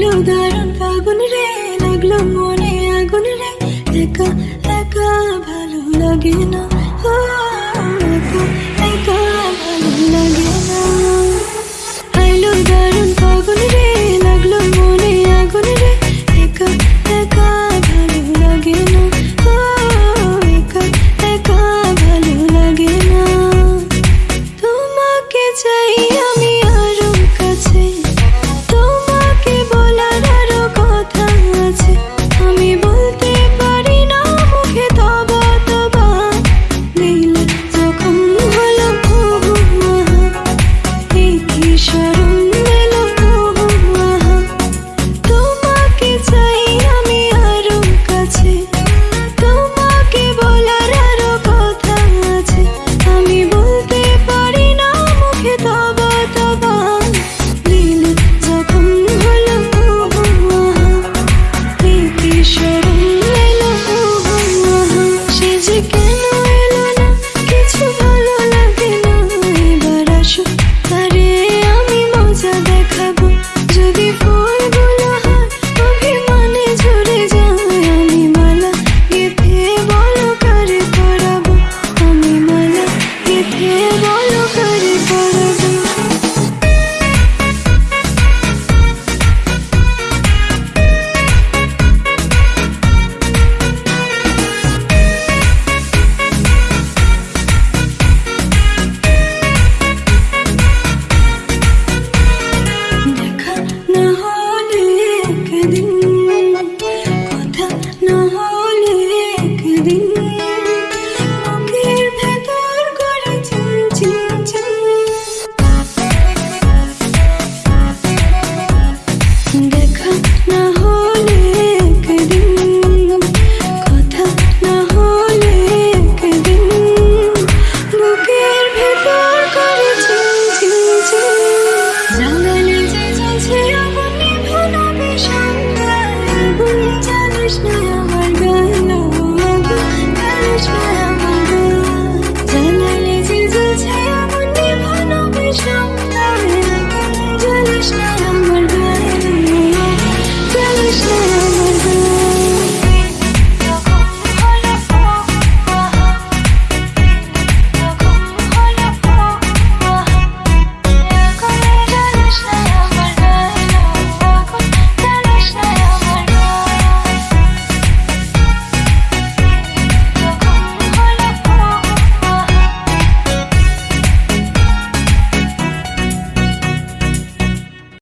লাগল দারুণ ফাগুন রে লাগল মনে আগুন রে। একা একা ভালো লাগে না।